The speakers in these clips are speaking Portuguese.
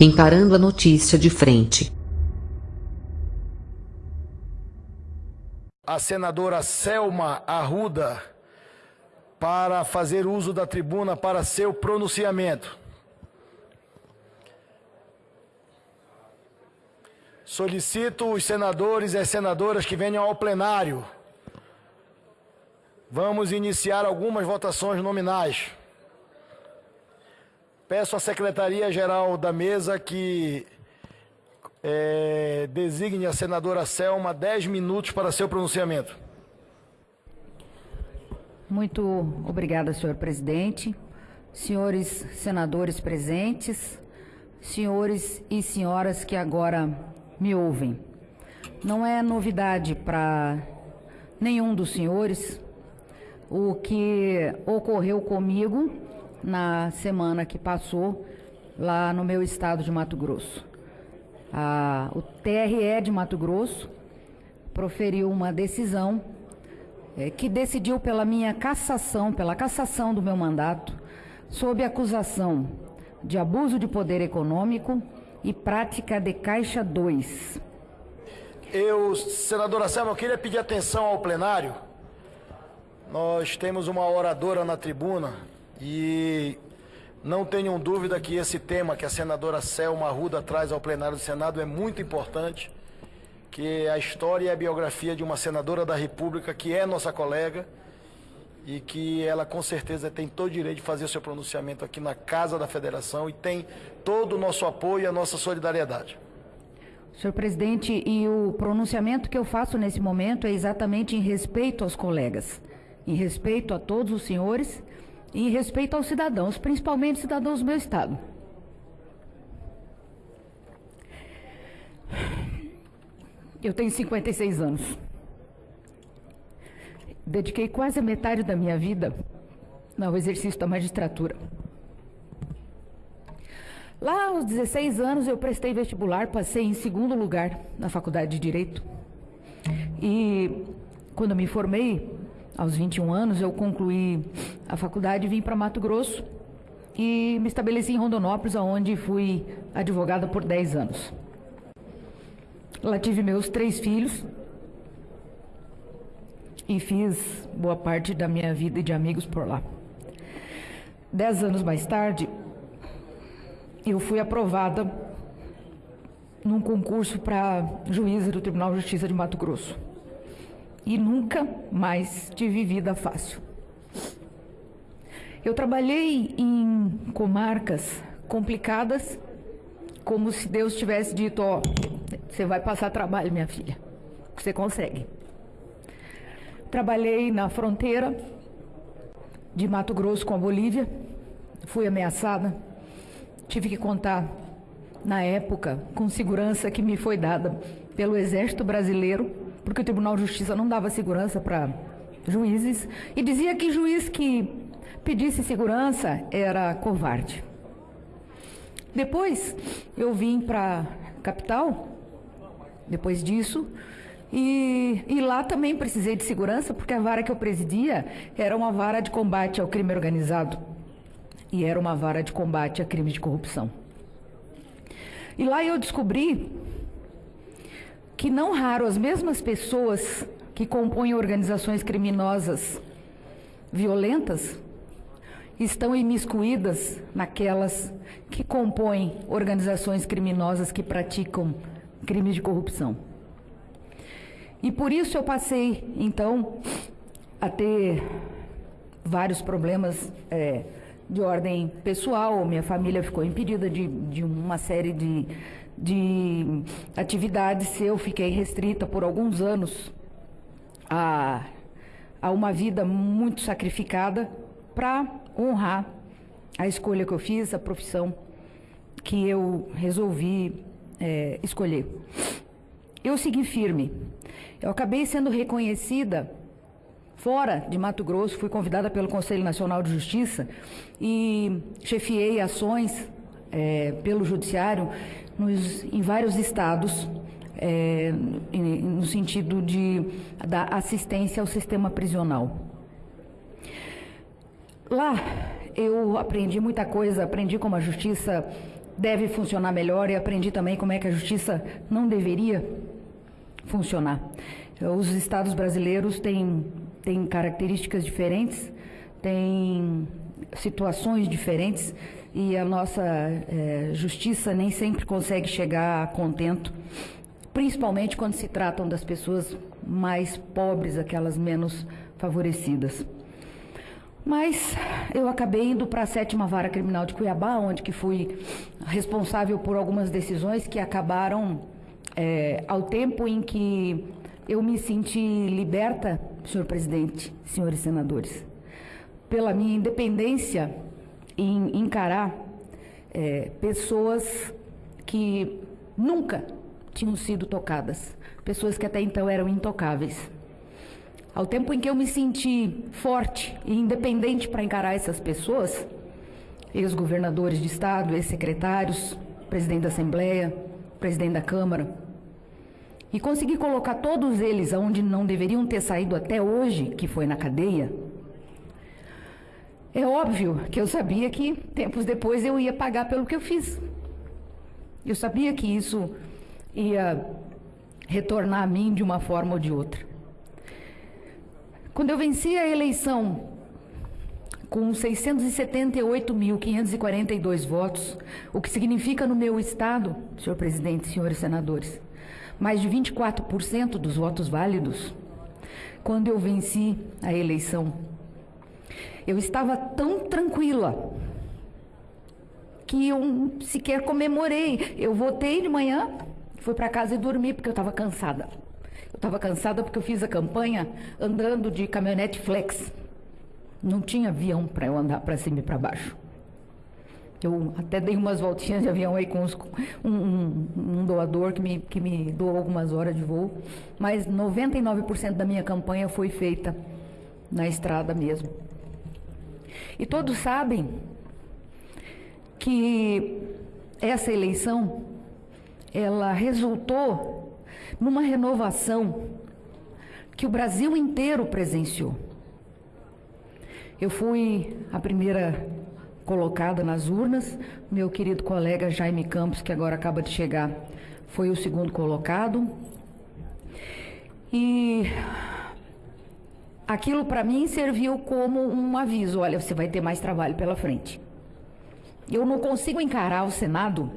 encarando a notícia de frente. A senadora Selma Arruda para fazer uso da tribuna para seu pronunciamento. Solicito os senadores e as senadoras que venham ao plenário. Vamos iniciar algumas votações nominais. Peço à Secretaria-Geral da Mesa que é, designe a senadora Selma 10 minutos para seu pronunciamento. Muito obrigada, senhor presidente. Senhores senadores presentes, senhores e senhoras que agora me ouvem. Não é novidade para nenhum dos senhores o que ocorreu comigo na semana que passou lá no meu estado de Mato Grosso. A, o TRE de Mato Grosso proferiu uma decisão é, que decidiu pela minha cassação, pela cassação do meu mandato, sob acusação de abuso de poder econômico e prática de Caixa 2. Eu, senadora Selma, eu queria pedir atenção ao plenário. Nós temos uma oradora na tribuna e não tenham dúvida que esse tema que a senadora Selma Arruda traz ao plenário do Senado é muito importante, que é a história e a biografia de uma senadora da República que é nossa colega e que ela com certeza tem todo o direito de fazer o seu pronunciamento aqui na Casa da Federação e tem todo o nosso apoio e a nossa solidariedade. Senhor presidente, e o pronunciamento que eu faço nesse momento é exatamente em respeito aos colegas, em respeito a todos os senhores em respeito aos cidadãos, principalmente cidadãos do meu estado. Eu tenho 56 anos. Dediquei quase a metade da minha vida ao exercício da magistratura. Lá aos 16 anos eu prestei vestibular, passei em segundo lugar na faculdade de Direito. E quando me formei, aos 21 anos, eu concluí a faculdade e vim para Mato Grosso e me estabeleci em Rondonópolis, onde fui advogada por 10 anos. Lá tive meus três filhos, e fiz boa parte da minha vida e de amigos por lá. Dez anos mais tarde, eu fui aprovada num concurso para juíza do Tribunal de Justiça de Mato Grosso. E nunca mais tive vida fácil. Eu trabalhei em comarcas complicadas, como se Deus tivesse dito: Ó, você vai passar trabalho, minha filha. Você consegue. Trabalhei na fronteira de Mato Grosso com a Bolívia, fui ameaçada, tive que contar, na época, com segurança que me foi dada pelo Exército Brasileiro, porque o Tribunal de Justiça não dava segurança para juízes, e dizia que juiz que pedisse segurança era covarde. Depois eu vim para a capital, depois disso, e, e, lá também precisei de segurança, porque a vara que eu presidia era uma vara de combate ao crime organizado e era uma vara de combate a crimes de corrupção. E lá eu descobri que não raro as mesmas pessoas que compõem organizações criminosas violentas estão imiscuídas naquelas que compõem organizações criminosas que praticam crimes de corrupção. E por isso eu passei, então, a ter vários problemas é, de ordem pessoal. Minha família ficou impedida de, de uma série de, de atividades. Eu fiquei restrita por alguns anos a, a uma vida muito sacrificada para honrar a escolha que eu fiz, a profissão que eu resolvi é, escolher. Eu segui firme. Eu acabei sendo reconhecida fora de Mato Grosso, fui convidada pelo Conselho Nacional de Justiça e chefiei ações é, pelo Judiciário nos, em vários estados, é, no sentido de dar assistência ao sistema prisional. Lá eu aprendi muita coisa, aprendi como a justiça deve funcionar melhor e aprendi também como é que a justiça não deveria funcionar. Os estados brasileiros têm, têm características diferentes, têm situações diferentes e a nossa é, justiça nem sempre consegue chegar a contento, principalmente quando se tratam das pessoas mais pobres, aquelas menos favorecidas. Mas eu acabei indo para a sétima vara criminal de Cuiabá, onde que fui responsável por algumas decisões que acabaram é, ao tempo em que eu me senti liberta, senhor presidente, senhores senadores, pela minha independência em encarar é, pessoas que nunca tinham sido tocadas, pessoas que até então eram intocáveis. Ao tempo em que eu me senti forte e independente para encarar essas pessoas, ex-governadores de Estado, ex-secretários, presidente da Assembleia, presidente da Câmara, e consegui colocar todos eles aonde não deveriam ter saído até hoje, que foi na cadeia, é óbvio que eu sabia que tempos depois eu ia pagar pelo que eu fiz. Eu sabia que isso ia retornar a mim de uma forma ou de outra. Quando eu venci a eleição com 678.542 votos, o que significa no meu estado, senhor presidente, senhores senadores, mais de 24% dos votos válidos, quando eu venci a eleição, eu estava tão tranquila que eu sequer comemorei. Eu votei de manhã, fui para casa e dormi porque eu estava cansada. Eu estava cansada porque eu fiz a campanha andando de caminhonete flex. Não tinha avião para eu andar para cima e para baixo. Eu até dei umas voltinhas de avião aí com uns, um, um, um, doador que me, que me doou algumas horas de voo, mas 99% da minha campanha foi feita na estrada mesmo. E todos sabem que essa eleição ela resultou numa renovação que o Brasil inteiro presenciou. Eu fui a primeira colocada nas urnas, meu querido colega Jaime Campos, que agora acaba de chegar, foi o segundo colocado. E aquilo para mim serviu como um aviso: olha, você vai ter mais trabalho pela frente. Eu não consigo encarar o Senado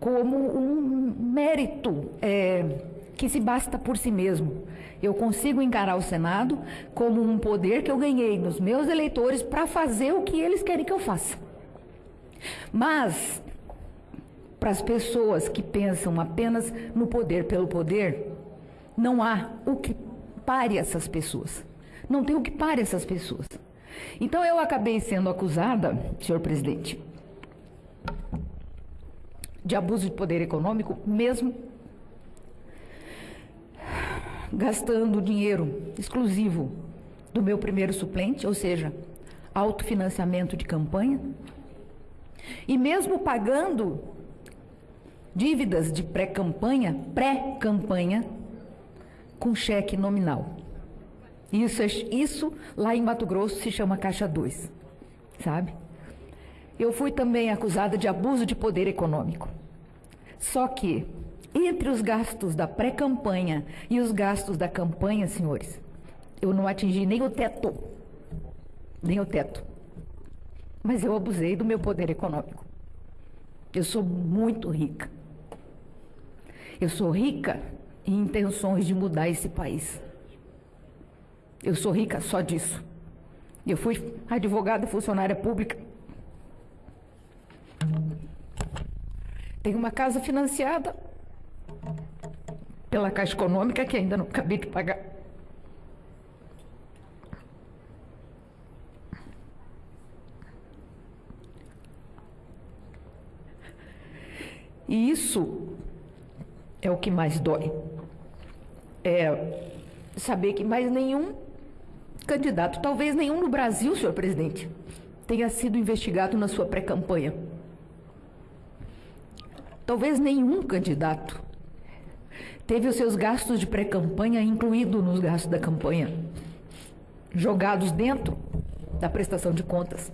como um mérito é, que se basta por si mesmo. Eu consigo encarar o Senado como um poder que eu ganhei nos meus eleitores para fazer o que eles querem que eu faça. Mas, para as pessoas que pensam apenas no poder pelo poder, não há o que pare essas pessoas. Não tem o que pare essas pessoas. Então eu acabei sendo acusada, senhor presidente, de abuso de poder econômico, mesmo gastando dinheiro exclusivo do meu primeiro suplente, ou seja, autofinanciamento de campanha, e mesmo pagando dívidas de pré-campanha, pré-campanha, com cheque nominal. Isso, isso lá em Mato Grosso se chama Caixa 2, sabe? Eu fui também acusada de abuso de poder econômico. Só que, entre os gastos da pré-campanha e os gastos da campanha, senhores, eu não atingi nem o teto. Nem o teto. Mas eu abusei do meu poder econômico. Eu sou muito rica. Eu sou rica em intenções de mudar esse país. Eu sou rica só disso. Eu fui advogada funcionária pública. Tenho uma casa financiada pela Caixa Econômica que ainda não acabei de pagar. E isso é o que mais dói. É saber que mais nenhum candidato, talvez nenhum no Brasil, senhor presidente, tenha sido investigado na sua pré-campanha. Talvez nenhum candidato teve os seus gastos de pré-campanha incluídos nos gastos da campanha, jogados dentro da prestação de contas,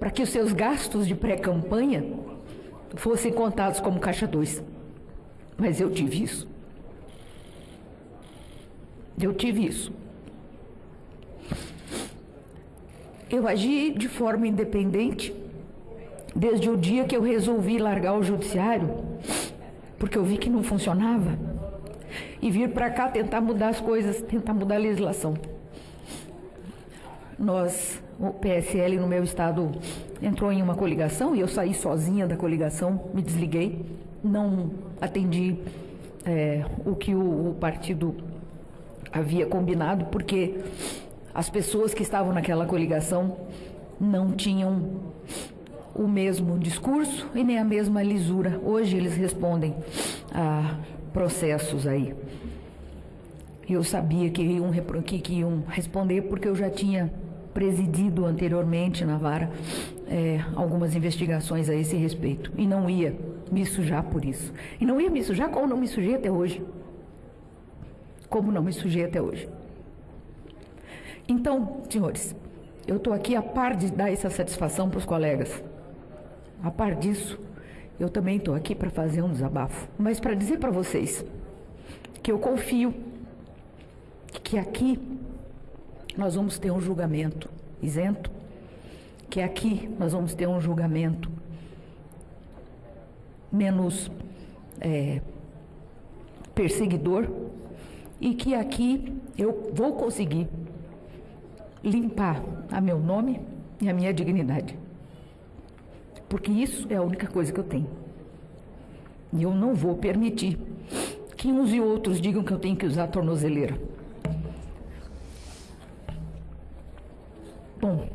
para que os seus gastos de pré-campanha fossem contados como caixa 2. Mas eu tive isso. Eu tive isso. Eu agi de forma independente desde o dia que eu resolvi largar o judiciário, porque eu vi que não funcionava, e vir para cá tentar mudar as coisas, tentar mudar a legislação. Nós, o PSL no meu estado entrou em uma coligação e eu saí sozinha da coligação, me desliguei, não atendi é, o que o, o partido havia combinado, porque as pessoas que estavam naquela coligação não tinham o mesmo discurso e nem a mesma lisura. Hoje eles respondem a processos aí. Eu sabia que iam, que, que iam responder porque eu já tinha presidido anteriormente na vara é, algumas investigações a esse respeito e não ia me sujar por isso. E não ia me sujar como não me sujei até hoje. Como não me sujei até hoje. Então, senhores, eu estou aqui a par de dar essa satisfação para os colegas. A par disso, eu também estou aqui para fazer um desabafo. Mas para dizer para vocês que eu confio que aqui nós vamos ter um julgamento isento, que aqui nós vamos ter um julgamento menos é, perseguidor e que aqui eu vou conseguir limpar a meu nome e a minha dignidade. Porque isso é a única coisa que eu tenho. E eu não vou permitir que uns e outros digam que eu tenho que usar tornozeleira. Bom,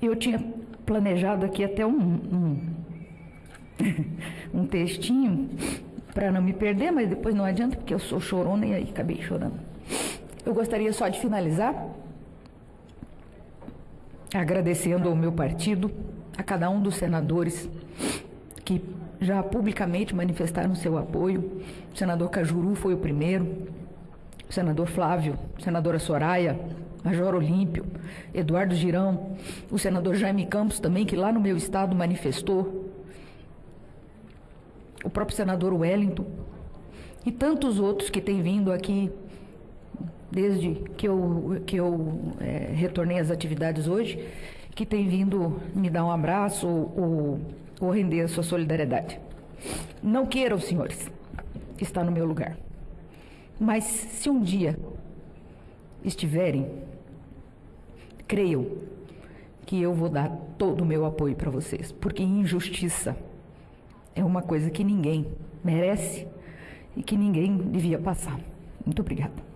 eu tinha planejado aqui até um, um, um textinho para não me perder, mas depois não adianta, porque eu sou chorona e aí acabei chorando. Eu gostaria só de finalizar agradecendo ao meu partido, a cada um dos senadores que já publicamente manifestaram seu apoio. O senador Cajuru foi o primeiro, o senador Flávio, a senadora Soraya, Major Olímpio, Eduardo Girão, o senador Jaime Campos também, que lá no meu estado manifestou, o próprio senador Wellington e tantos outros que têm vindo aqui desde que eu, que eu é, retornei às atividades hoje, que têm vindo me dar um abraço ou, ou, render a sua solidariedade. Não queiram, senhores, estar no meu lugar. Mas se um dia estiverem, creiam que eu vou dar todo o meu apoio para vocês, porque injustiça é uma coisa que ninguém merece e que ninguém devia passar. Muito obrigada.